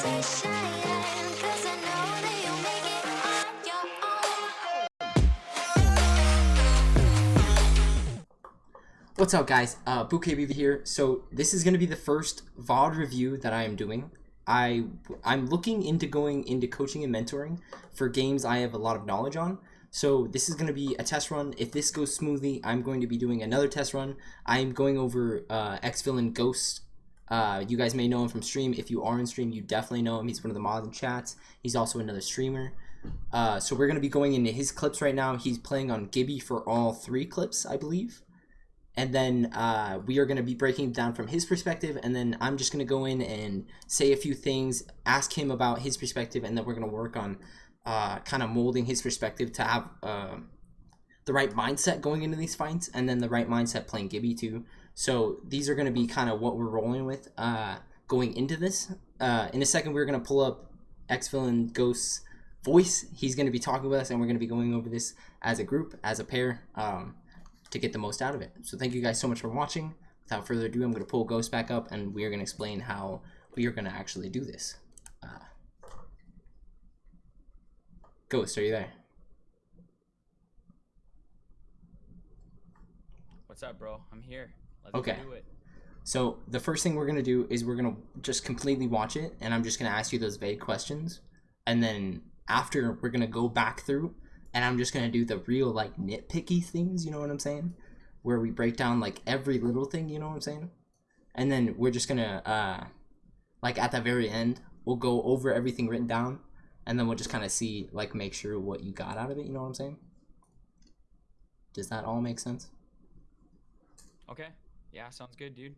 What's up guys, uh, BootKBV here. So this is going to be the first VOD review that I am doing. I, I'm looking into going into coaching and mentoring for games I have a lot of knowledge on. So this is going to be a test run. If this goes smoothly, I'm going to be doing another test run. I'm going over uh, X-Villain Ghost. Uh, you guys may know him from stream. If you are in stream, you definitely know him. He's one of the mods in chats. He's also another streamer. Uh, so we're going to be going into his clips right now. He's playing on Gibby for all three clips, I believe and then uh, we are going to be breaking down from his perspective and then i'm just going to go in and say a few things ask him about his perspective and then we're going to work on uh, kind of molding his perspective to have uh, the right mindset going into these fights and then the right mindset playing gibby too so these are going to be kind of what we're rolling with uh, going into this uh, in a second we're going to pull up x-villain ghost's voice he's going to be talking with us and we're going to be going over this as a group as a pair um, to get the most out of it. So thank you guys so much for watching. Without further ado, I'm going to pull Ghost back up and we are going to explain how we are going to actually do this. Uh, Ghost, are you there? What's up, bro? I'm here. Let's Okay. So the first thing we're going to do is we're going to just completely watch it and I'm just going to ask you those vague questions. And then after, we're going to go back through and I'm just going to do the real like nitpicky things, you know what I'm saying? Where we break down like every little thing, you know what I'm saying? And then we're just going to uh like at the very end, we'll go over everything written down and then we'll just kind of see like make sure what you got out of it, you know what I'm saying? Does that all make sense? Okay. Yeah, sounds good, dude.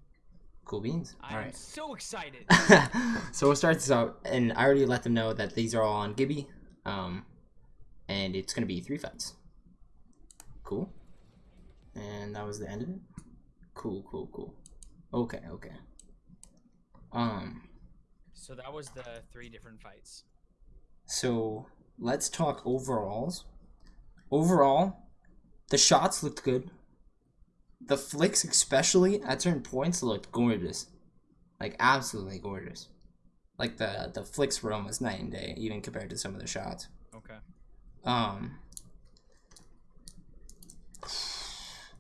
Cool beans. I'm right. so excited. so we'll start this out, and I already let them know that these are all on Gibby, um, and it's gonna be three fights. Cool. And that was the end of it. Cool, cool, cool. Okay, okay. Um, so that was the three different fights. so let's talk overalls. Overall, the shots looked good. The flicks, especially at certain points, looked gorgeous, like absolutely gorgeous. Like the the flicks were almost night and day, even compared to some of the shots. Okay. Um.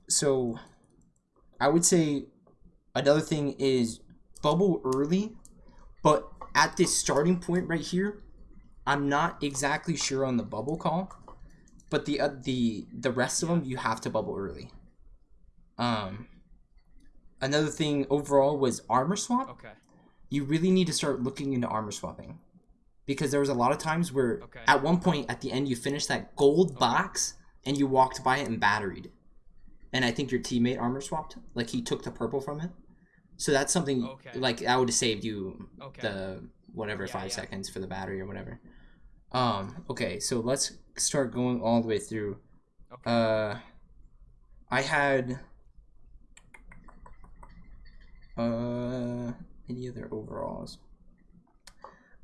So, I would say another thing is bubble early, but at this starting point right here, I'm not exactly sure on the bubble call, but the uh, the the rest of them you have to bubble early. Um. Another thing overall was armor swap Okay. you really need to start looking into armor swapping because there was a lot of times where Okay. at one point at the end you finished that gold box and you walked by it and batteried and i think your teammate armor swapped like he took the purple from it so that's something Okay. like that would have saved you Okay. the whatever Yeah, five yeah. seconds for the battery or whatever um okay so let's start going all the way through Okay. uh i had uh any other overalls?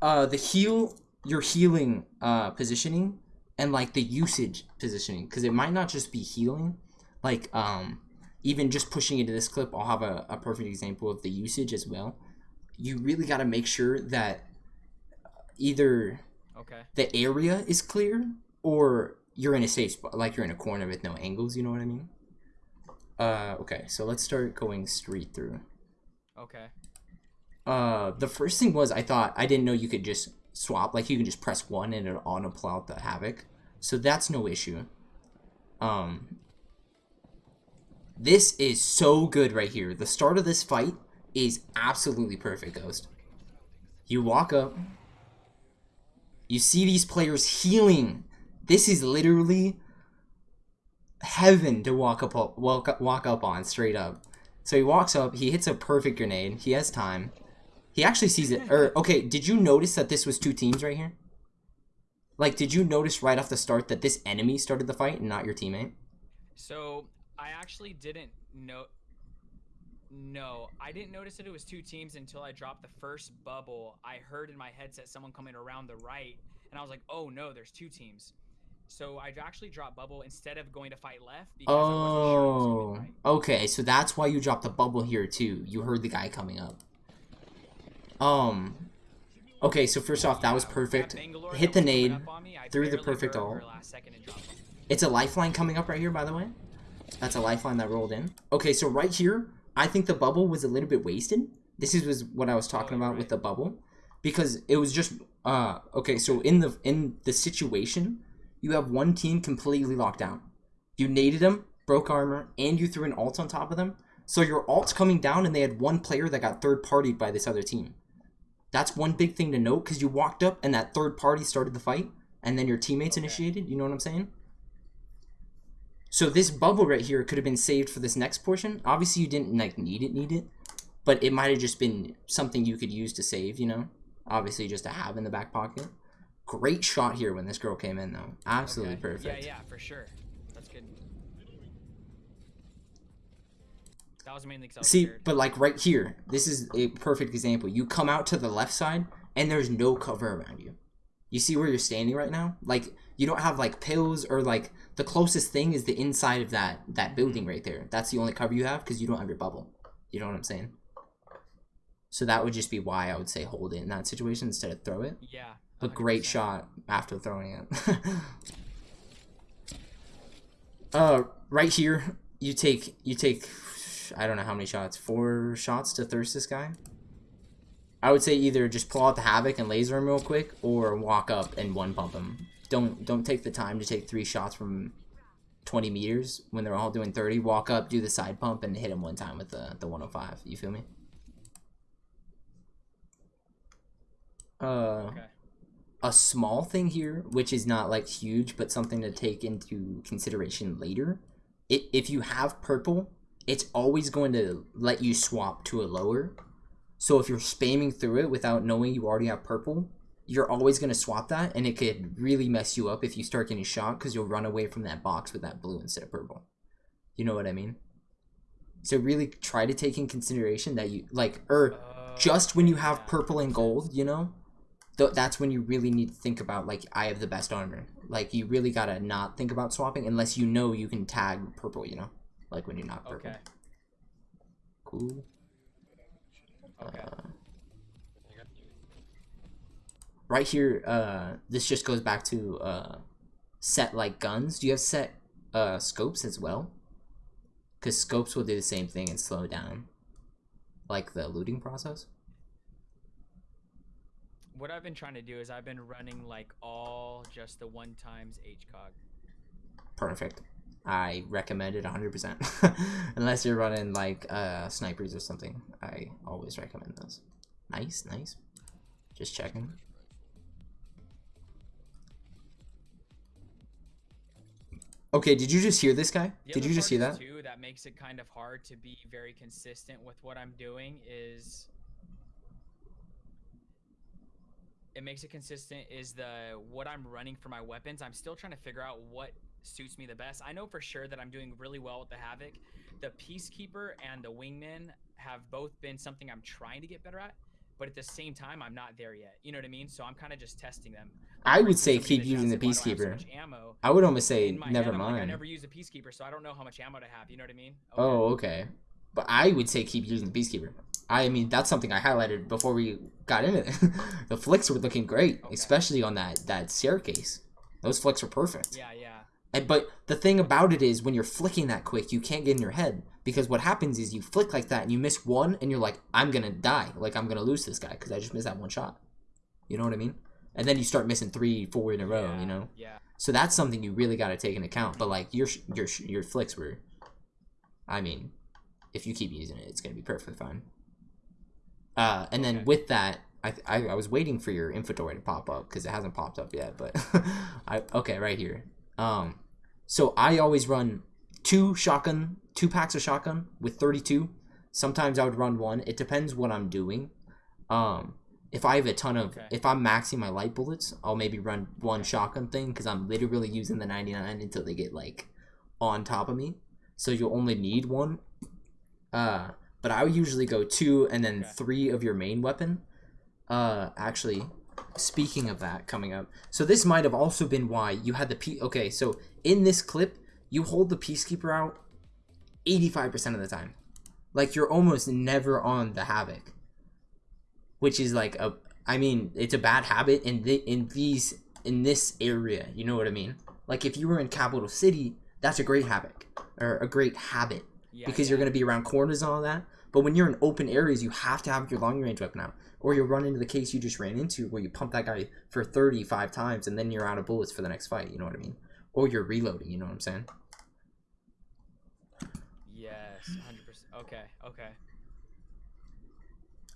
Uh the heal your healing uh positioning and like the usage positioning because it might not just be healing. Like um even just pushing into this clip i'll have a, a perfect example of the usage as well. You really got to make sure that either okay. the area is clear or you're in a safe spot like you're in a corner with no angles you know what i mean? Uh okay so let's start going straight through Okay. uh the first thing was i thought i didn't know you could just swap like you can just press one and it'll auto pull out the havoc. So that's no issue. Um this is so good right here. The start of this fight is absolutely perfect ghost. You walk up. You see these players healing. This is literally heaven to walk up walk walk up on straight up so he walks up, he hits a perfect grenade. He has time. He actually sees it. Or okay, did you notice that this was two teams right here? Like, did you notice right off the start that this enemy started the fight and not your teammate? So I actually didn't know. No, I didn't notice that it was two teams until I dropped the first bubble. I heard in my headset someone coming around the right, and I was like, "Oh no, there's two teams." So I actually dropped bubble instead of going to fight left wasn't sure Oh, right. okay. So that's why you dropped the bubble here too. You heard the guy coming up. Um, Okay, so first off, that was perfect. Hit the nade, up on me, I threw the perfect heard ult. her last second and dropped him. It's a lifeline coming up right here, by the way. That's a lifeline that rolled in. Okay, so right here, I think the bubble was a little bit wasted. This is was what I was talking Oh, about with the bubble, because it was just uh okay. So in the in the situation, you have one team completely locked down. You naded them, broke armor, and you threw an alt on top of them. So your alt's coming down, and they had one player that got third partied by this other team. That's one big thing to note because you walked up and that third party started the fight, and then your teammates Okay. initiated. You know what I'm saying? So this bubble right here could have been saved for this next portion. Obviously, you didn't like need it, need it, but it might have just been something you could use to save. You know, obviously just to have in the back pocket. Great shot here when this girl came in though. Absolutely Okay. perfect. Yeah, yeah, for sure. That's good. That was mainly because See, scared. but like right here, this is a perfect example. You come out to the left side and there's no cover around you. You see where you're standing right now? Like you don't have like pills or like the closest thing is the inside of that that building right there. That's the only cover you have because you don't have your bubble. You know what I'm saying? So that would just be why I would say hold it in that situation instead of throw it. Yeah. A great shot after throwing it. uh, right here, you take you take, I don't know how many shots, four shots to thirst this guy. I would say either just pull out the havoc and laser him real quick, or walk up and one pump him. Don't don't take the time to take three shots from 20 meters when they're all doing 30. Walk up, do the side pump, and hit him one time with the the 105. You feel me? Uh Okay. A small thing here, which is not like huge, but something to take into consideration later. It, if you have purple, it's always going to let you swap to a lower. So if you're spamming through it without knowing you already have purple, you're always going to swap that, and it could really mess you up if you start getting shot because you'll run away from that box with that blue instead of purple. You know what I mean? So really try to take in consideration that you like, or just when you have purple and gold, you know, th- that's when you really need to think about like I have the best armor. Like you really gotta not think about swapping unless you know you can tag purple. You know, like when you're not purple. Okay. Cool. Okay. Right here, uh, this just goes back to uh, set like guns. Do you have set uh scopes as well? Because scopes will do the same thing and slow down, like the looting process. What I've been trying to do is I've been running like all just the one times HCOG. perfect. I recommend it 100%. Unless you're running like uh, snipers or something, I always recommend those. Nice, nice. Just checking. Okay, did you just hear this guy? The Did you just hear that? Too, that makes it kind of hard to be very consistent with what I'm doing is it makes it consistent is the what I'm running for my weapons. I'm still trying to figure out what suits me the best. I know for sure that I'm doing really well with the Havoc. The Peacekeeper and the Wingman have both been something I'm trying to get better at, but at the same time I'm not there yet. You know what I mean? So I'm kind of just testing them. I would say keep using the chat said, "Why do I Peacekeeper. so ammo?" I would almost say never I'm like, I never use a peacekeeper, so I don't know how much ammo to have. You know what I mean? Oh, okay. But I would say keep using the Peacekeeper. I mean, that's something I highlighted before we got into it. the flicks were looking great, Okay. especially on that that staircase. Those flicks were perfect. Yeah, yeah. And, but the thing about it is, when you're flicking that quick, you can't get in your head because what happens is you flick like that and you miss one, and you're like, I'm gonna die. Like I'm gonna lose this guy because I just missed that one shot. You know what I mean? And then you start missing three, four in a row. yeah, You know. Yeah. So that's something you really got to take into account. But like your your your flicks were, I mean, if you keep using it, it's gonna be perfectly fine. Uh, and then with that, I, I I was waiting for your inventory to pop up because it hasn't popped up yet. But I okay right here. Um, so I always run two shotgun, two packs of shotgun with thirty two. Sometimes I would run one. It depends what I'm doing. Um, if I have a ton of, Okay. if I'm maxing my light bullets, I'll maybe run one shotgun thing because I'm literally using the 99 until they get like on top of me. So you'll only need one. Uh, but I would usually go two and then Okay. three of your main weapon. Uh, actually, speaking of that coming up, so this might have also been why you had the P. Okay, so in this clip, you hold the Peacekeeper out 85% of the time. Like you're almost never on the Havoc which is like a I mean, it's a bad habit in the in these in this area. You know what I mean? Like if you were in Capitol City, that's a great habit or a great habit Yeah, because you're going to be around corners and all that. But when you're in open areas, you have to have your long range weapon out, or you'll run into the case you just ran into where you pump that guy for 35 times and then you're out of bullets for the next fight. You know what I mean? Or you're reloading. You know what I'm saying? Yes, hundred percent. Okay, okay.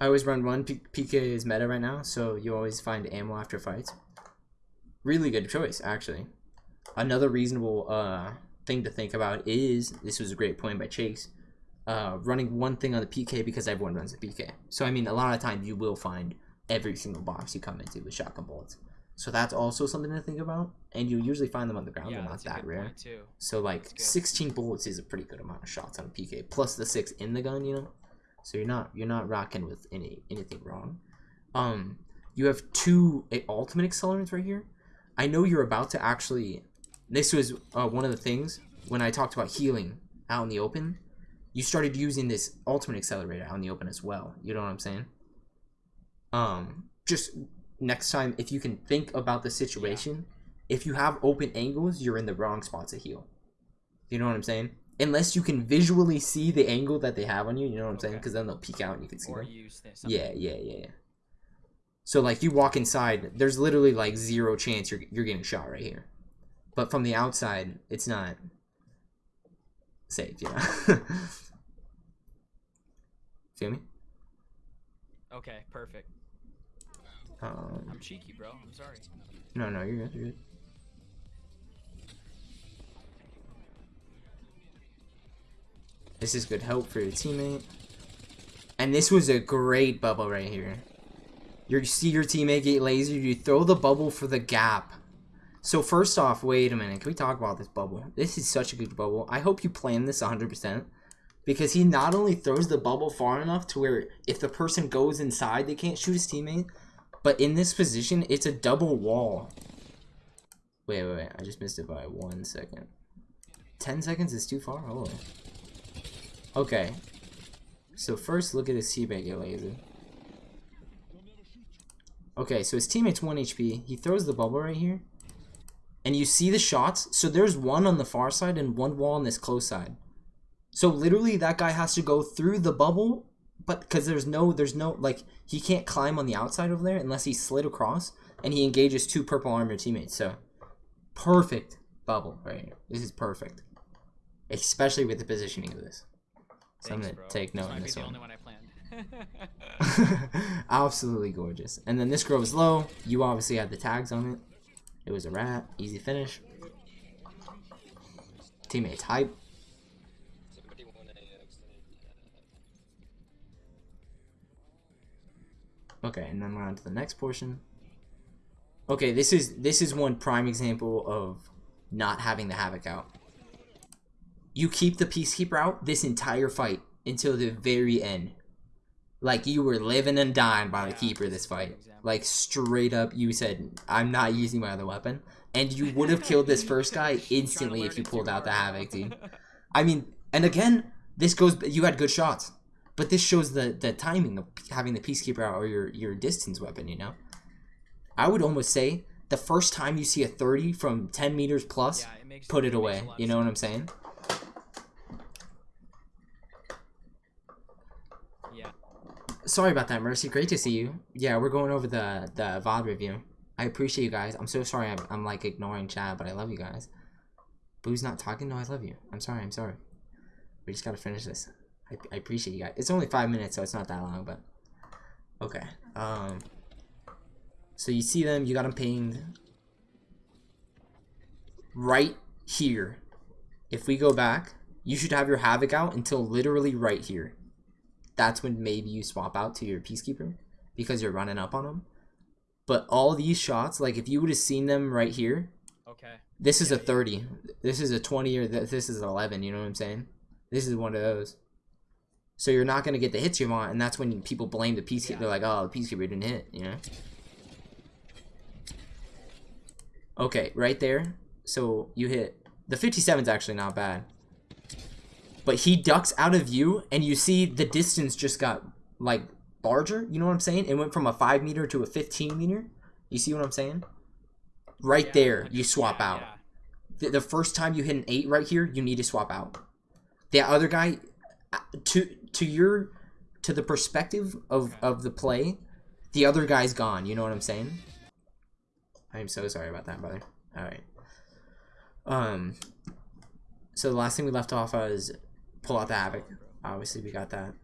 I always run one. P- PK is meta right now, so you always find ammo after fights. Really good choice, actually. Another reasonable uh, thing to think about is this was a great point by Chase. Uh, running one thing on the PK because everyone runs the PK. So I mean, a lot of times you will find every single box you come into with shotgun bullets. So that's also something to think about. And you usually find them on the ground. yeah, They're not that rare. too. So like 16 bullets is a pretty good amount of shots on a PK, plus the six in the gun, you know. So you're not you're not rocking with any anything wrong. Um, you have two uh, ultimate accelerants right here. I know you're about to actually. This was uh, one of the things when I talked about healing out in the open. You started using this ultimate accelerator out in the open as well. You know what I'm saying? Um, just next time if you can think about the situation if you have open angles, you're in the wrong spot to heal. You know what I'm saying? Unless you can visually see the angle that they have on you, you know what I'm saying? Because then they'll peek out and you can see Or them. use this. Yeah, yeah, yeah, yeah. So like you walk inside, there's literally like zero chance you're you're getting shot right here. But from the outside, it's not safe, you know. Feel me? Okay, perfect. Um, I'm cheeky, bro. I'm sorry. no, no, you're good. You're good. This is good help for your teammate. And this was a great bubble right here. You see your teammate get laser, you throw the bubble for the gap. So first off, wait a minute. Can we talk about this bubble? This is such a good bubble. I hope you plan this 100%. Because he not only throws the bubble far enough to where if the person goes inside, they can't shoot his teammate. But in this position, it's a double wall. Wait, wait, wait. I just missed it by one second. 10 seconds is too far? Holy. Okay. So first, look at his teammate get laser. Okay, so his teammate's 1 HP. He throws the bubble right here. And you see the shots. So there's one on the far side and one wall on this close side. So literally that guy has to go through the bubble, but because there's no, there's no, like, he can't climb on the outside over there unless he slid across and he engages two purple armor teammates. So perfect bubble right here. This is perfect. Especially with the positioning of this. So I'm gonna bro. take note in this one. one Absolutely gorgeous. And then this girl was low. You obviously had the tags on it. It was a wrap. Easy finish. Teammates hype. Okay, and then we're on to the next portion. Okay, this is this is one prime example of not having the havoc out. You keep the peacekeeper out this entire fight until the very end. Like you were living and dying by the keeper this this is a good fight. Like straight up, you said, "I'm not using my other weapon," and you would have killed this first guy instantly if you pulled out the havoc, dude. I mean, and again, this goes. You had good shots, but this shows the the timing of having the peacekeeper out or your your distance weapon. You know, I would almost say the first time you see a thirty from ten meters plus, Yeah, it put it a away. You know what I'm saying? Sorry about that, Mercy. Great to see you. Yeah, we're going over the the VOD review. I appreciate you guys. I'm so sorry I'm, I'm like ignoring chat, but I love you guys. Boo's not talking? No, I love you. I'm sorry, I'm sorry. We just gotta finish this. I, I appreciate you guys. It's only five minutes, so it's not that long, but okay. Um so you see them, you got them pinged. Right here. If we go back, you should have your havoc out until literally right here that's when maybe you swap out to your peacekeeper because you're running up on them. But all these shots, like if you would have seen them right here, Okay. this is a Yeah, yeah. 30, this is a 20, or th- this is an 11. You know what I'm saying? This is one of those. So you're not gonna get the hits you want, and that's when people blame the peacekeeper. Yeah. They're like, "Oh, the peacekeeper didn't hit," you know. Okay, right there. So you hit the 57's actually not bad, but he ducks out of view, and you see the distance just got like larger. You know what I'm saying? It went from a five meter to a 15 meter. You see what I'm saying? Right Yeah, there, you swap yeah, out. yeah. The, the first time you hit an eight right here, you need to swap out. The other guy, uh, to to your to the perspective of of the play, the other guy's gone. You know what I'm saying? I'm so sorry about that, brother. All right. Um. So the last thing we left off was pull out the havoc. Obviously, we got that.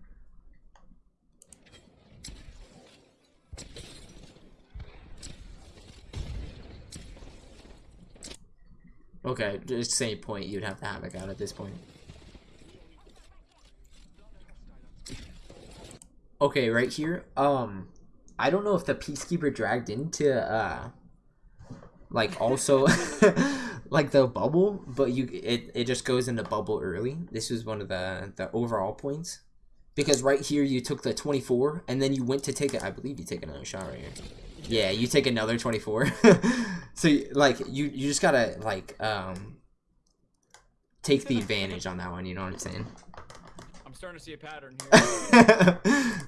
Okay, just same point you'd have the havoc out at this point. Okay, right here. Um, I don't know if the peacekeeper dragged into uh, like also like the bubble, but you it it just goes into bubble early. This was one of the the overall points because right here you took the twenty four and then you went to take it. I believe you take another shot right here. Yeah, you take another twenty four. so like you you just gotta like um take the advantage on that one. You know what I'm saying? I'm starting to see a pattern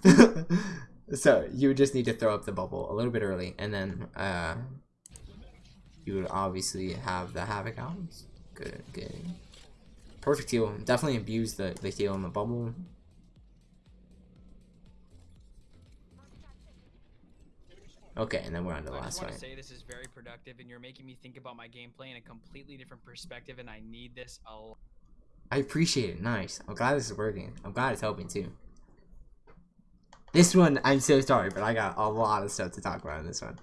here. so you would just need to throw up the bubble a little bit early, and then uh, you would obviously have the havoc oh, out. Good, good. Perfect heal. Definitely abuse the the heal in the bubble. Okay, and then we're on to the I last fight. to say this is very productive, and you're making me think about my gameplay in a completely different perspective, and I need this a lot. I appreciate it. Nice. I'm glad this is working. I'm glad it's helping too. This one, I'm so sorry, but I got a lot of stuff to talk about in this one.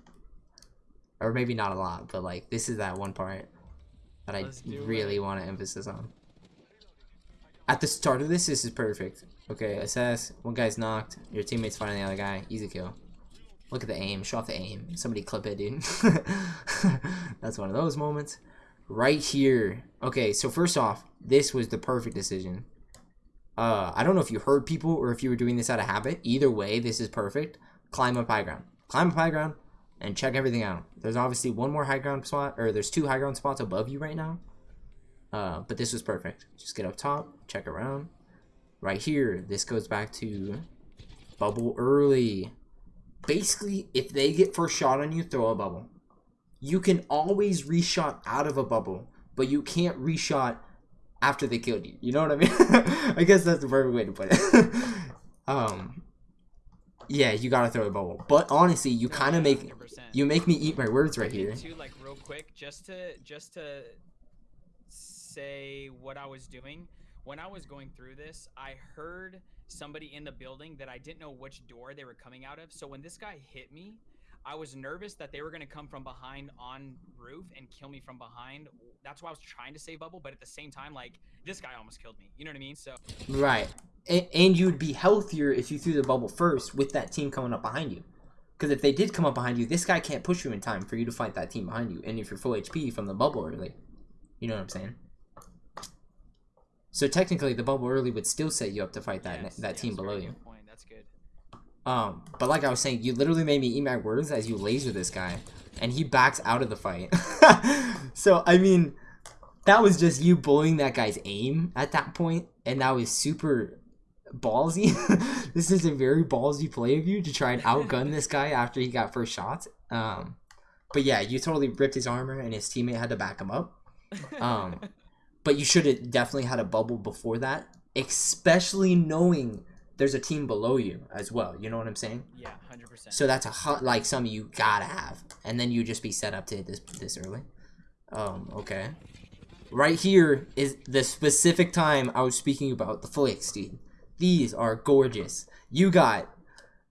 Or maybe not a lot, but like this is that one part that I really want to emphasize on. At the start of this, this is perfect. Okay, assess. One guy's knocked. Your teammate's fighting the other guy. Easy kill. Look at the aim. Show off the aim. Somebody clip it, dude. That's one of those moments. Right here. Okay, so first off, this was the perfect decision. Uh, I don't know if you heard people or if you were doing this out of habit. Either way, this is perfect. Climb up high ground. Climb up high ground and check everything out. There's obviously one more high ground spot, or there's two high ground spots above you right now. Uh, but this was perfect. Just get up top, check around. Right here, this goes back to bubble early. Basically, if they get first shot on you, throw a bubble. You can always reshot out of a bubble, but you can't reshot after they killed you. You know what I mean? I guess that's the perfect way to put it. um, yeah, you gotta throw a bubble. But honestly, you kind of make you make me eat my words right here. Too, like real quick, just to just to say what I was doing when I was going through this. I heard somebody in the building that I didn't know which door they were coming out of. So when this guy hit me, I was nervous that they were gonna come from behind on roof and kill me from behind. That's why I was trying to save bubble, but at the same time, like this guy almost killed me. You know what I mean? So Right. And, and you'd be healthier if you threw the bubble first with that team coming up behind you. Because if they did come up behind you, this guy can't push you in time for you to fight that team behind you. And if you're full HP from the bubble early, you know what I'm saying? So technically, the bubble early would still set you up to fight that yes, that yes, team below you. Point. That's good. Um, but like I was saying, you literally made me eat my words as you laser this guy, and he backs out of the fight. so I mean, that was just you bullying that guy's aim at that point, and that was super ballsy. this is a very ballsy play of you to try and outgun this guy after he got first shots. Um, but yeah, you totally ripped his armor, and his teammate had to back him up. Um, but you should have definitely had a bubble before that, especially knowing there's a team below you as well. You know what I'm saying? Yeah, hundred percent. So that's a hot like something you gotta have, and then you just be set up to hit this this early. Um, okay. Right here is the specific time I was speaking about the flicks, dude. These are gorgeous. You got,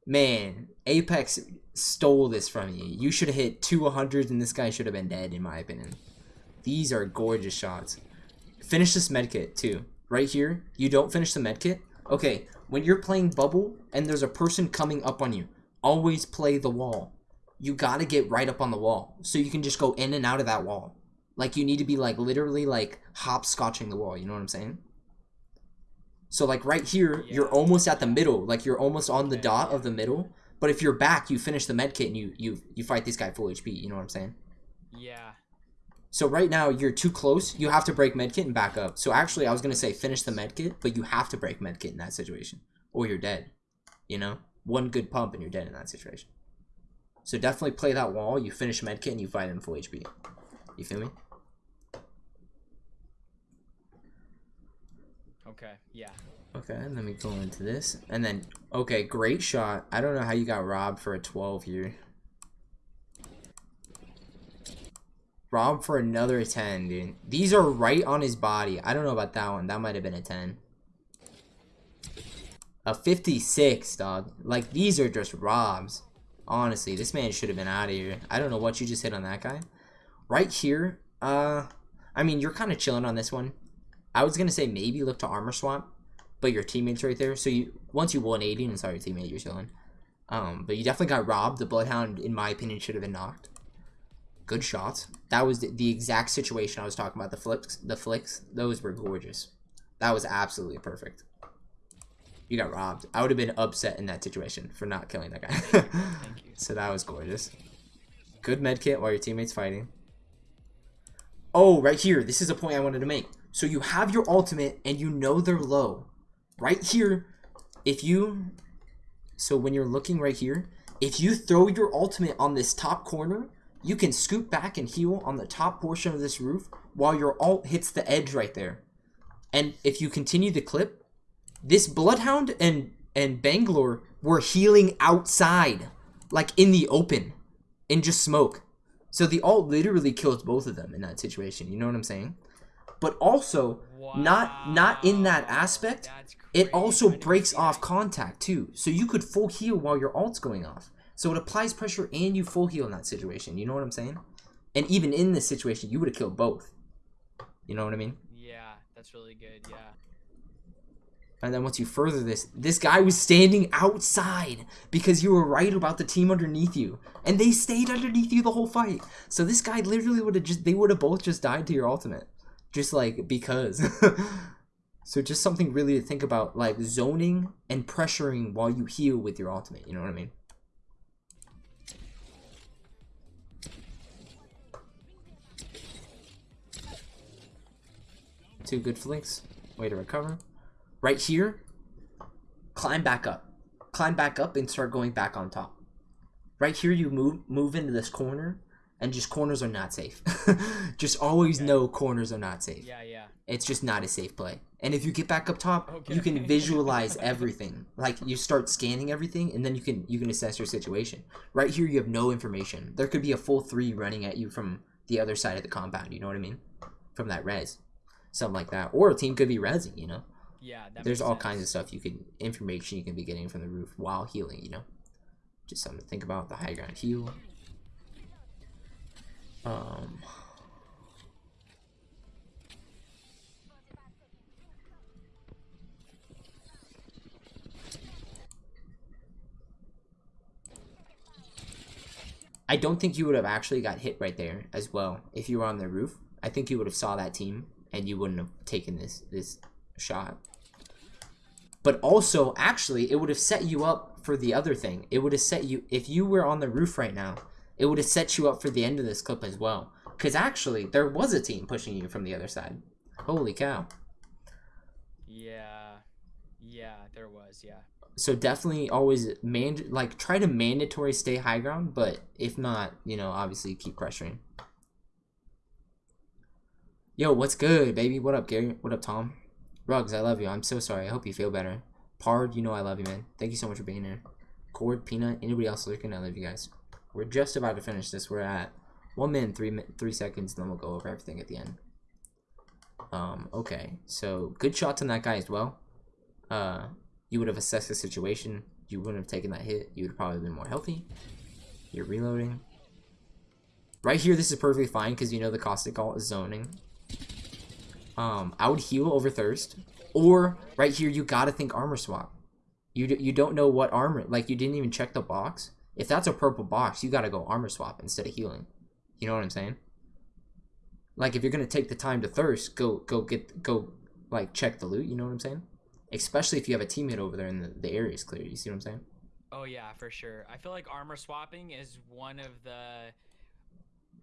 man, Apex stole this from you. You should have hit two 100s, and this guy should have been dead, in my opinion. These are gorgeous shots. Finish this medkit, too. Right here, you don't finish the medkit. Okay, when you're playing bubble and there's a person coming up on you, always play the wall. You gotta get right up on the wall so you can just go in and out of that wall. Like you need to be like literally like hopscotching the wall. You know what I'm saying? So like right here, you're almost at the middle. Like you're almost on the dot of the middle. But if you're back, you finish the med kit and you you you fight this guy full HP. You know what I'm saying? Yeah. So right now you're too close. You have to break medkit and back up. So actually, I was gonna say finish the medkit, but you have to break medkit in that situation, or you're dead. You know. one good pump and you're dead in that situation. So definitely play that wall. You finish medkit and you fight him full HP. You feel me? Okay, yeah. Okay, let me go into this. And then, okay, great shot. I don't know how you got robbed for a 12 here. Robbed for another 10, dude. These are right on his body. I don't know about that one. That might have been a 10. A 56, dog. Like, these are just robs. Honestly, this man should have been out of here. I don't know what you just hit on that guy. Right here, uh, I mean, you're kind of chilling on this one. I was going to say maybe look to armor swap, but your teammate's right there. So you once you won 180 and saw your teammate, you're chilling. Um, but you definitely got robbed. The Bloodhound, in my opinion, should have been knocked. Good shots. That was the, the exact situation I was talking about. The flips, the flicks, those were gorgeous. That was absolutely perfect. You got robbed. I would have been upset in that situation for not killing that guy. Thank you. so that was gorgeous. Good med kit while your teammate's fighting. Oh, right here. This is a point I wanted to make. So you have your ultimate and you know they're low. Right here, if you... So when you're looking right here, if you throw your ultimate on this top corner, you can scoop back and heal on the top portion of this roof while your alt hits the edge right there. And if you continue the clip, this Bloodhound and and Bangalore were healing outside, like in the open, in just smoke. So the alt literally kills both of them in that situation. You know what I'm saying? But also, not not in that aspect. It also breaks off contact too. So you could full heal while your alt's going off. So it applies pressure and you full heal in that situation. You know what I'm saying? And even in this situation, you would have killed both. You know what I mean? Yeah, that's really good. Yeah. And then once you further this, this guy was standing outside because you were right about the team underneath you. And they stayed underneath you the whole fight. So this guy literally would have just, they would have both just died to your ultimate. Just like, because. so just something really to think about, like zoning and pressuring while you heal with your ultimate. You know what I mean? Two good flinks. Way to recover. Right here, climb back up. Climb back up and start going back on top. Right here, you move move into this corner, and just corners are not safe. just always know corners are not safe. Yeah, yeah. It's just not a safe play. And if you get back up top, you can visualize everything. Like you start scanning everything, and then you can you can assess your situation. Right here, you have no information. There could be a full three running at you from the other side of the compound. You know what I mean? From that res, something like that. Or a team could be resing. You know Yeah, that there's all sense. kinds of stuff you can information you can be getting from the roof while healing you know just something to think about the high ground heal um I don't think you would have actually got hit right there as well if you were on the roof. I think you would have saw that team and you wouldn't have taken this this shot. But also, actually, it would have set you up for the other thing. It would have set you if you were on the roof right now. It would have set you up for the end of this clip as well. Because actually, there was a team pushing you from the other side. Holy cow! Yeah, yeah, there was. Yeah. So definitely always man like try to mandatory stay high ground, but if not, you know, obviously keep pressuring. Yo, what's good, baby? What up, Gary? What up, Tom? Rugs, I love you. I'm so sorry. I hope you feel better. Pard, you know I love you, man. Thank you so much for being here. Cord, Peanut, anybody else lurking, I love you guys. We're just about to finish this. We're at one minute, three three seconds, and then we'll go over everything at the end. Um, okay. So good shots on that guy as well. Uh, you would have assessed the situation. You wouldn't have taken that hit. You would have probably been more healthy. You're reloading. Right here, this is perfectly fine because you know the caustic ult is zoning. Um, I would heal over thirst, or right here you gotta think armor swap. You you don't know what armor like you didn't even check the box. If that's a purple box, you gotta go armor swap instead of healing. You know what I'm saying? Like if you're gonna take the time to thirst, go go get go like check the loot. You know what I'm saying? Especially if you have a teammate over there and the, the area is clear. You see what I'm saying? Oh yeah, for sure. I feel like armor swapping is one of the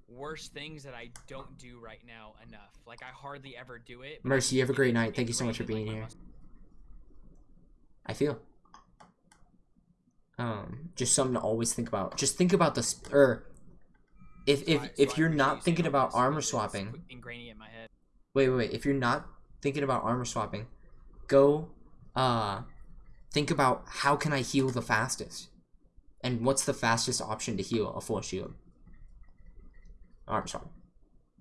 worst things that I don't do right now enough. Like I hardly ever do it. Mercy, you have a great night. Thank you so much for being here. I feel. Um, just something to always think about. Just think about the sp- or if if So if you're not thinking about armor swapping. ingraining in my head. Wait, wait, wait. If you're not thinking about armor swapping, go uh think about how can I heal the fastest? And what's the fastest option to heal a full shield? Armor swap.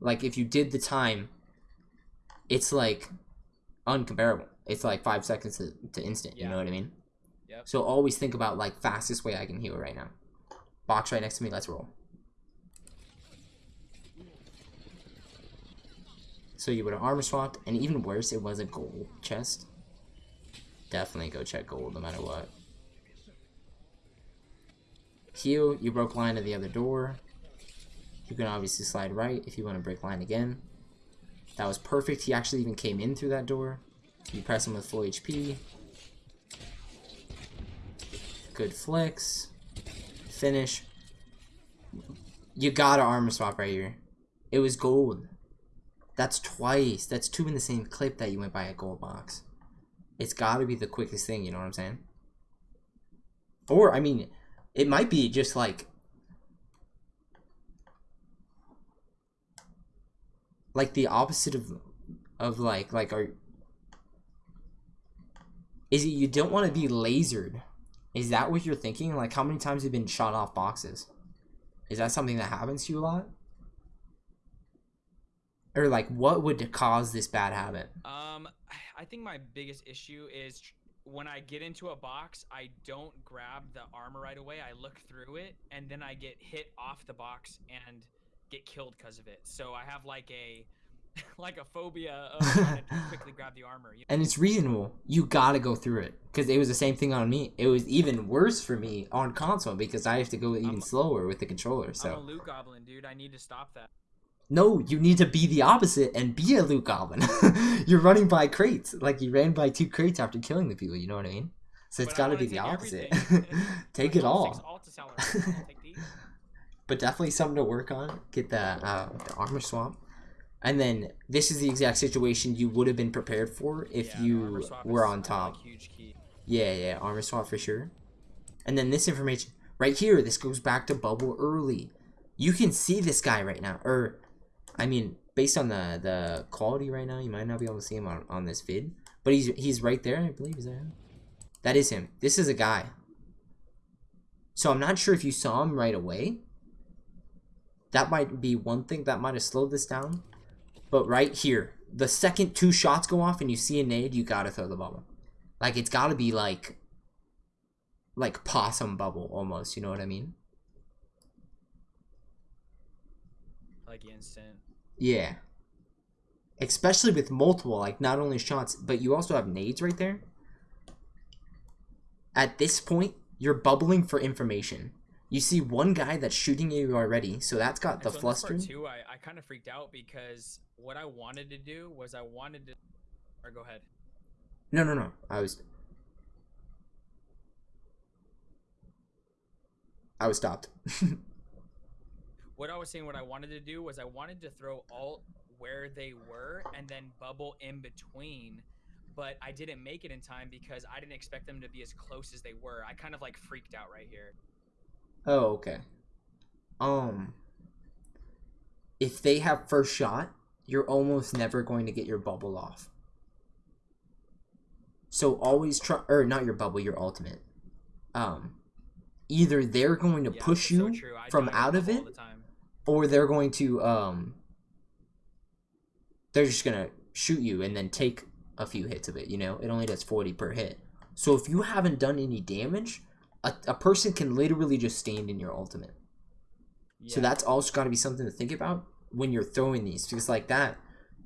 Like if you did the time, it's like uncomparable. It's like five seconds to, to instant, you know what I mean? Yep. So always think about like fastest way I can heal right now. Box right next to me, let's roll. So you would have armor swapped, and even worse, it was a gold chest. Definitely go check gold no matter what. Heal, you broke line of the other door. You can obviously slide right if you want to break line again. That was perfect. He actually even came in through that door. You press him with full HP. Good flicks. Finish. You gotta armor swap right here. It was gold. That's twice. That's two in the same clip that you went by a gold box. It's gotta be the quickest thing, you know what I'm saying? Or, I mean, it might be just like. Like the opposite of. Of like, like, are. Is it you don't want to be lasered? Is that what you're thinking? Like, how many times have you been shot off boxes? Is that something that happens to you a lot? Or like, what would cause this bad habit? Um, I think my biggest issue is when I get into a box, I don't grab the armor right away. I look through it, and then I get hit off the box and get killed because of it. So I have like a like a phobia of trying to quickly grab the armor. You And it's reasonable. You gotta go through it because it was the same thing on me. It was even worse for me on console because I have to go even I'm- slower with the controller. I'm a So loot goblin, dude. I need to stop that. no, you need to be the opposite and be a loot goblin. You're running by crates, like you ran by two crates after killing the people. You know what I mean? So it's I gotta be the opposite. Take it all. Alta salary. I'll take these. but definitely something to work on. Get that uh, the armor swap, and then this is the exact situation you would have been prepared for if Yeah, you were on top. like. Yeah, yeah, armor swap for sure. And then this information right here, this goes back to bubble early. You can see this guy right now, or I mean, based on the the quality right now, you might not be able to see him on, on this vid, but he's he's right there. I believe is that him? That is him. This is a guy. So I'm not sure if you saw him right away. That might be one thing that might have slowed this down. But right here, the second two shots go off and you see a nade, you gotta throw the bubble. Like it's gotta be like like possum bubble almost, you know what I mean? Like instant. Yeah. Especially with multiple, like not only shots, but you also have nades right there. At this point, you're bubbling for information. You see one guy that's shooting you already, so that's got the so fluster. too, I, I kind of freaked out because what I wanted to do was I wanted to. Or go ahead. No, no, no. I was I was stopped. What I was saying, what I wanted to do was I wanted to throw alt where they were and then bubble in between, but I didn't make it in time because I didn't expect them to be as close as they were. I kind of like freaked out right here. Oh, okay. Um if they have first shot, you're almost never going to get your bubble off. So always try or not your bubble, your ultimate. Um either they're going to Yeah, push it's so you from out of it or they're going to um they're just going to shoot you and then take a few hits of it, you know? It only does 40 per hit. So if you haven't done any damage, a, a person can literally just stand in your ultimate. So that's also got to be something to think about when you're throwing these because like that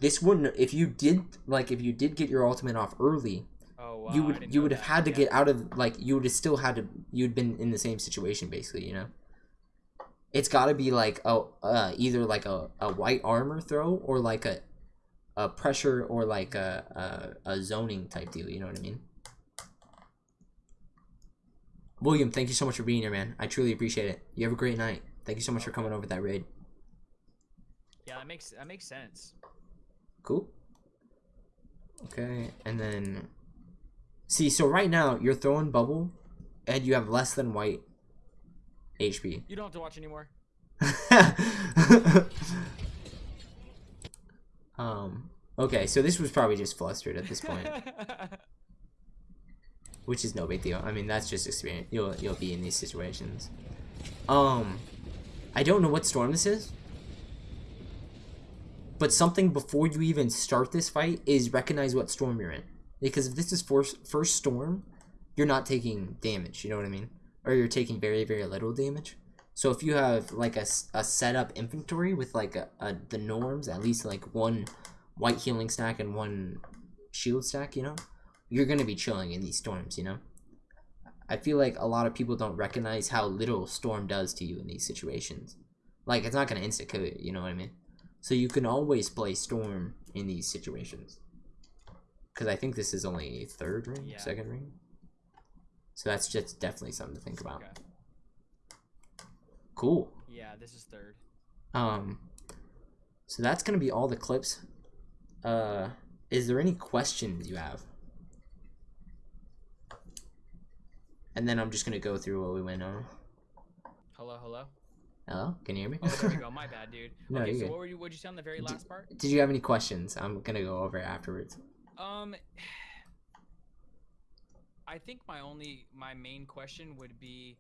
this wouldn't if you did like if you did get your ultimate off early Oh, wow, you would you would have had to Yeah. get out of like you would have still had to you'd been in the same situation basically you know? It's got to be like a uh, either like a, a white armor throw or like a a pressure or like a, a a zoning type deal you know what i mean? William thank you so much for being here man. I truly appreciate it. You have a great night. Thank you so much for coming over that raid Yeah, that makes that makes sense. Cool. Okay, and then see, so right now you're throwing bubble and you have less than white HP. You don't have to watch anymore. um. Okay, so this was probably just flustered at this point, which is no big deal. I mean, that's just experience. You'll you'll be in these situations. Um, I don't know what storm this is, but something before you even start this fight is recognize what storm you're in. Because if this is first first storm, you're not taking damage. You know what I mean? Or you're taking very very little damage. So if you have like a, a setup inventory with like a, a the norms, at least like one white healing stack and one shield stack, you know, you're gonna be chilling in these storms, you know. I feel like a lot of people don't recognize how little storm does to you in these situations. Like it's not gonna insta kill you, you know what I mean? So you can always play storm in these situations. Cause I think this is only third ring, Yeah. second ring. So that's just definitely something to think about. Okay. Cool. Yeah, this is third. Um, so that's gonna be all the clips. Uh, is there any questions you have? And then I'm just gonna go through what we went on. Hello, hello. Hello, can you hear me? Oh, there we go. My bad, dude. No, okay, so good. what were you? What'd you say on the very last part? Did you have any questions? I'm gonna go over it afterwards. Um, I think my only, my main question would be,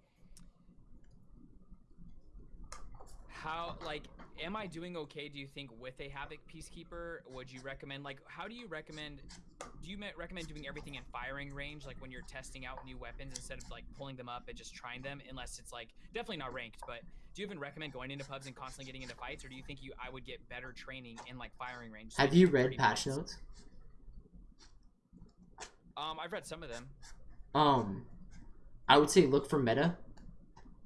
how, like, am I doing okay? Do you think with a Havoc Peacekeeper? Would you recommend, like, how do you recommend? Do you recommend doing everything in firing range, like when you're testing out new weapons instead of like pulling them up and just trying them? Unless it's like definitely not ranked, but do you even recommend going into pubs and constantly getting into fights, or do you think you I would get better training in like firing range? Have you read 30 patch notes? Um, I've read some of them. Um, I would say look for meta,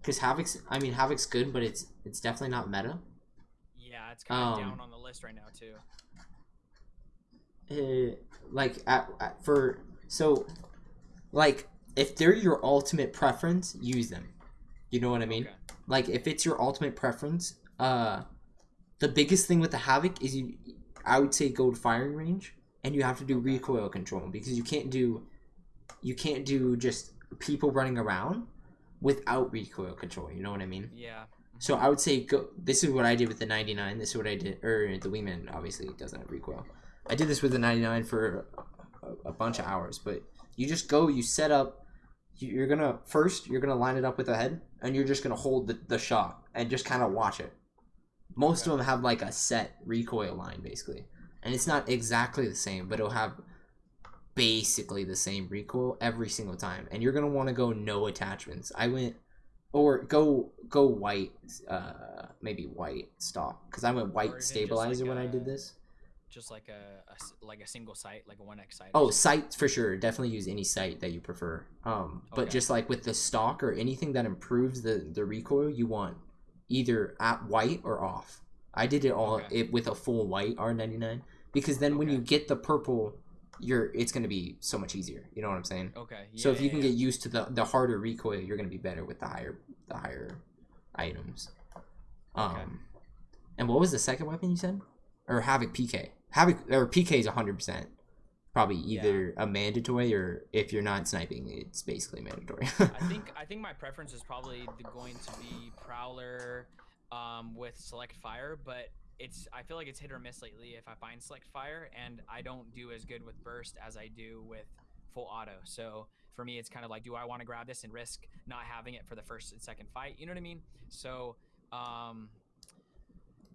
because Havoc's. I mean, Havoc's good, but it's it's definitely not meta. Yeah, it's kind of Um, down on the list right now too. uh, like at, at for so like if they're your ultimate preference use them you know what i mean Okay. like if it's your ultimate preference uh the biggest thing with the havoc is you i would say go to firing range and you have to do recoil control because you can't do you can't do just people running around without recoil control you know what i mean Yeah. so I would say go. This is what I did with the 99. This is what I did, or the Wingman obviously doesn't have recoil. I did this with the 99 for a, a bunch of hours, but you just go, you set up. you- You're gonna first, you're gonna line it up with the head, and you're just gonna hold the, the shot and just kind of watch it. Most Okay. of them have like a set recoil line basically, and it's not exactly the same, but it'll have basically the same recoil every single time. And you're gonna want to go no attachments. I went or go go white uh maybe white stock because i went white stabilizer like when i did this Just like a like a single sight, like a one X sight. oh sight for sure definitely use any sight that you prefer um but Okay. just like with the stock or anything that improves the the recoil you want either at white or off i did it all Okay. it with a full white r99 because then when you get the purple you're it's going to be so much easier you know what i'm saying Okay. Yeah, so if you yeah, can yeah. get used to the the harder recoil you're going to be better with the higher the higher items um Okay. and what was the second weapon you said or havoc pk havoc or pk is 100% probably either a mandatory or if you're not sniping it's basically mandatory I think I think my preference is probably the, going to be Prowler um, with Select Fire, but it's I feel like it's hit or miss lately if I find Select Fire, and I don't do as good with Burst as I do with Full Auto. So for me, it's kind of like, do I want to grab this and risk not having it for the first and second fight? You know what I mean? So um,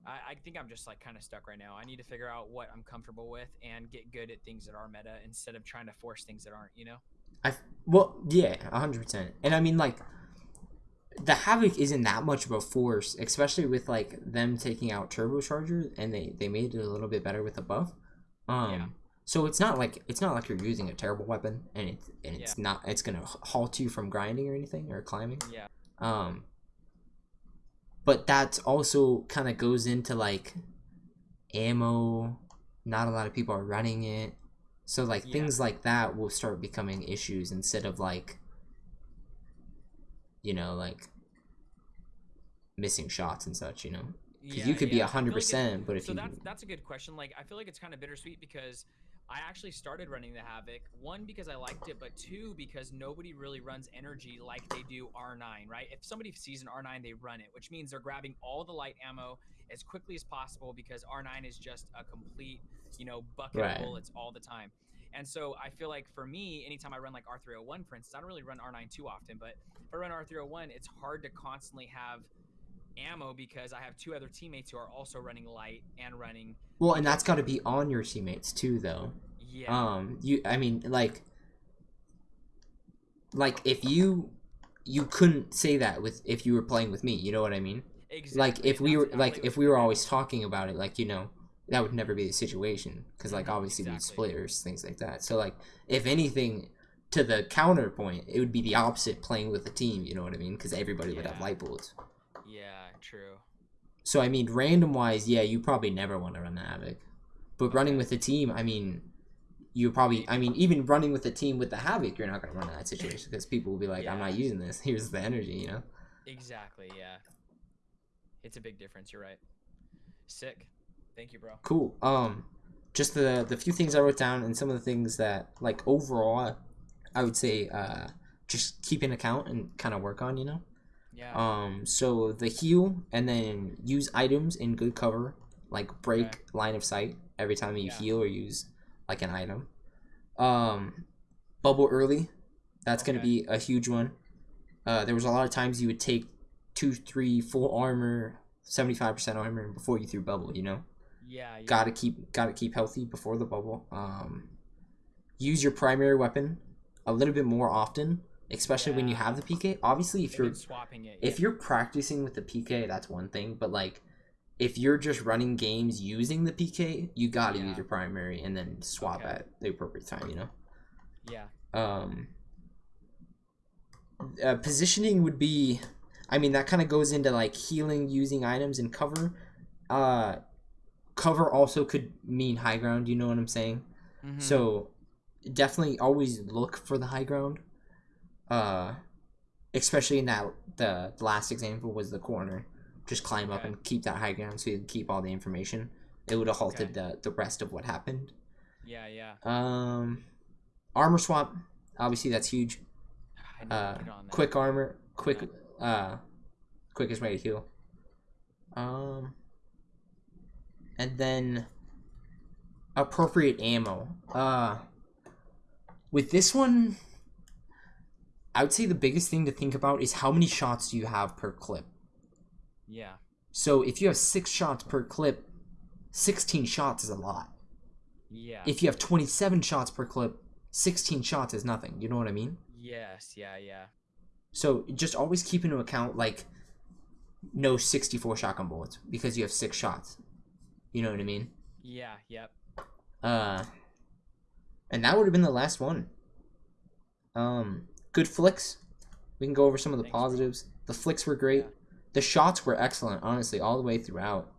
I, I think I'm just like kind of stuck right now. I need to figure out what I'm comfortable with and get good at things that are meta instead of trying to force things that aren't. You know? I well, yeah, hundred percent. And I mean, like, the havoc isn't that much of a force, especially with like them taking out turbocharger, and they they made it a little bit better with the buff. Um, Yeah. so it's not like it's not like you're using a terrible weapon, and it's and it's Yeah. not it's gonna halt you from grinding or anything or climbing. Yeah. Um, but that's also kind of goes into like ammo. Not a lot of people are running it. So like Yeah. things like that will start becoming issues instead of like you know, like missing shots and such, you know. Because you could be yeah. a I feel like hundred it's- percent, but if so you that's that's a good question. Like I feel like it's kind of bittersweet because I actually started running the Havoc. One because I liked it, but two because nobody really runs energy like they do R9, right? If somebody sees an R9, they run it, which means they're grabbing all the light ammo as quickly as possible because R9 is just a complete, you know, bucket Right. of bullets all the time. And so I feel like for me, anytime I run like R301, for instance, I don't really run R9 too often, but if I run R301, it's hard to constantly have ammo because I have two other teammates who are also running light and running. Well, and that's got to be on your teammates too, though. Yeah. Um, you, I mean, like, like if you, you couldn't say that with if you were playing with me. You know what I mean? exactly. Like if we were, exactly like if we were always talking about it, like you know, that would never be the situation because like Mhm, obviously we'd splitters, things like that. So like if anything. To the counterpoint, it would be the opposite playing with a team. You know what I mean? Because everybody would have Yeah. light bullets. Yeah, true. So I mean, random wise, yeah, you probably never want to run the havoc, but running with a team, I mean, you probably, I mean, even running with a team with the havoc, you're not gonna run in that situation because people will be like, I'm not using this. Here's the energy, you know. Exactly. Yeah. It's a big difference. You're right. Sick. Thank you, bro. Cool. Um, just the the few things I wrote down and some of the things that like overall, I would say, uh, just keep an account and kind of work on, you know. Yeah. Um, so the heal and then use items in good cover, like break Okay. line of sight every time you Yeah. heal or use like an item. Um, bubble early, that's gonna be a huge one. Uh, there was a lot of times you would take two, three, full armor, seventy five percent armor before you threw bubble. You know, yeah. yeah. gotta keep gotta keep healthy before the bubble. Um, use your primary weapon a little bit more often, especially when you have the PK. Obviously, if you're swapping it. if yeah. you're practicing with the PK, that's one thing. But like, if you're just running games using the PK, you gotta Yeah. use your primary and then swap Okay. at the appropriate time. You know. Yeah. Um. Uh, positioning would be, I mean, that kind of goes into like healing using items and cover. Uh, cover also could mean high ground. You know what I'm saying? Mhm. So definitely always look for the high ground. Uh especially in that the, the last example was the corner. Just climb up and keep that high ground so you can keep all the information. It would have halted Okay. the, the rest of what happened. Yeah. Yeah. Um armor swap, obviously that's huge. Uh that. quick armor, quick uh quickest way to heal. Um and then appropriate ammo. Uh with this one I would say the biggest thing to think about is how many shots do you have per clip. Yeah. So if you have 6 shots per clip, 16 shots is a lot. Yeah. If you have 27 shots per clip, 16 shots is nothing. You know what I mean? yes. Yeah. Yeah. So just always keep into account like no 64 shotgun bullets because you have six shots. You know what I mean? Yeah. Yep. Uh, and that would have been the last one. Um, good flicks. We can go over some of the Thanks, bro. positives. The flicks were great. Yeah. The shots were excellent, honestly, all the way throughout.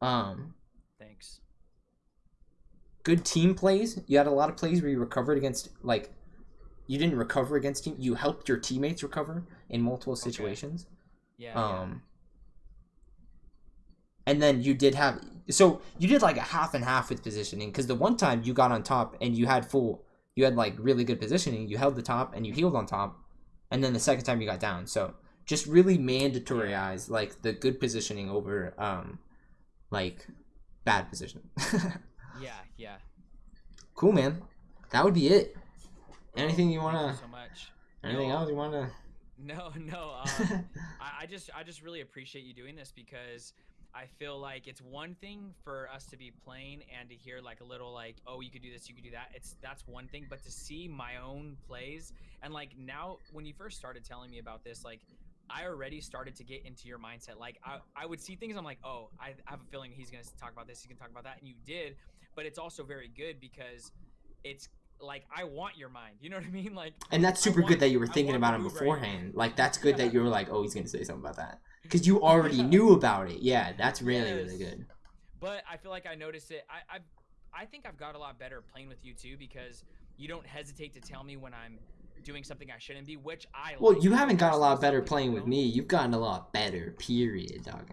Um, Thanks. good team plays. You had a lot of plays where you recovered against like you didn't recover against team. You helped your teammates recover in multiple situations. Yeah. yeah. Um, and then you did have so you did like a half and half with positioning because the one time you got on top and you had full, you had like really good positioning. You held the top and you healed on top, and then the second time you got down. So just really mandatoryize like the good positioning over um, like bad positioning. Yeah. Yeah. cool, man. That would be it. Anything you wanna? so much. Anything No. else you wanna? No, no. Um, I, I just, I just really appreciate you doing this because I feel like it's one thing for us to be playing and to hear like a little like, oh, you could do this, you could do that. It's that's one thing, but to see my own plays and like now, when you first started telling me about this, like. I already started to get into your mindset. Like I, I would see things. I'm like, oh, I have a feeling he's gonna talk about this. He's gonna talk about that, and you did. But it's also very good because it's like I want your mind. You know what I mean? Like And that's super want- good that you were thinking about him move right beforehand. Like that's good Yeah. that you were like, oh, he's gonna say something about that because you already knew about it. Yeah, that's really really good. but I feel like I noticed it. I I've, I think I've got a lot better playing with you too because you don't hesitate to tell me when I'm doing something I shouldn't be, which I Well, like you haven't got a lot better playing with me. You've gotten a lot better. Period, dog.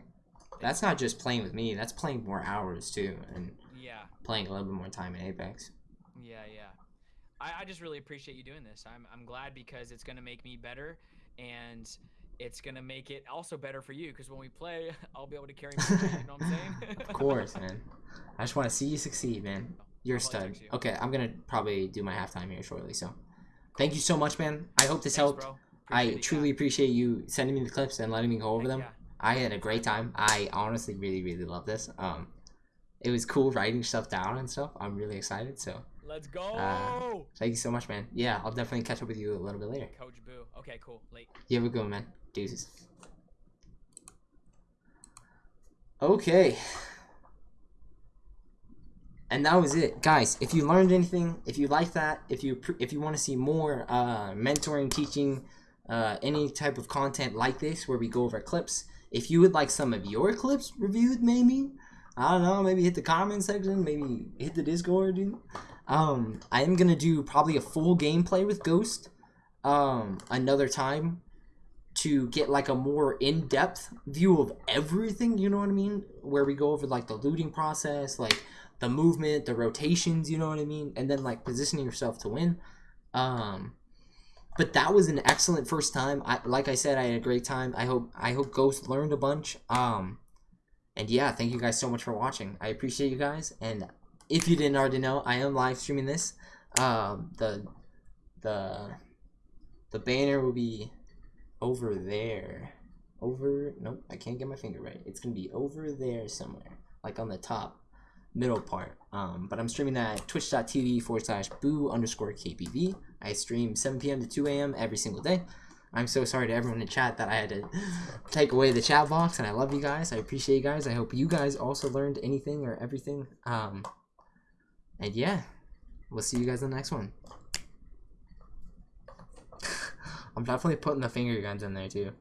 That's not just playing with me. That's playing more hours too, and Yeah, playing a little bit more time in Apex. Yeah, yeah. I, I just really appreciate you doing this. I'm I'm glad because it's gonna make me better, and it's gonna make it also better for you because when we play, I'll be able to carry. My weight, you know what I'm saying? Of course, man. I just want to see you succeed, man. You're a stud. you. Okay, I'm gonna probably do my halftime here shortly. So, thank you so much, man. I hope this Thanks, helped. I truly appreciate you sending me the clips and letting me go over Heck them. yeah. I had a great time. I honestly really, really love this. Um, it was cool writing stuff down and stuff. I'm really excited. So, Let's go, Uh, thank you so much, man. Yeah, I'll definitely catch up with you a little bit later. Coach Boo. Okay, cool. Late. You have a good one, man. Deuces. Okay. And that was it, guys. If you learned anything, if you like that, if you if you want to see more uh, mentoring, teaching, uh, any type of content like this, where we go over clips, if you would like some of your clips reviewed, maybe I don't know, maybe hit the comment section, maybe hit the Discord. Dude. Um, I am gonna do probably a full gameplay with Ghost, um, another time to get like a more in-depth view of everything you know what i mean? Where we go over like the looting process like the movement the rotations you know what i mean? And then like positioning yourself to win. Um but that was an excellent first time. I like i said i had a great time. I hope i hope ghost learned a bunch. Um and yeah thank you guys so much for watching. I appreciate you guys and if you didn't already know i am live streaming this um the the the banner will be over there. Over nope, I can't get my finger right. It's gonna be over there somewhere. Like on the top middle part. Um, but I'm streaming at twitch.tv forward slash boo underscore KPV. I stream 7 p.m. to 2 a.m. every single day. I'm so sorry to everyone in chat that I had to take away the chat box, and I love you guys. I appreciate you guys. I hope you guys also learned anything or everything. Um, and yeah, we'll see you guys in the next one. I'm definitely putting the finger guns in there too.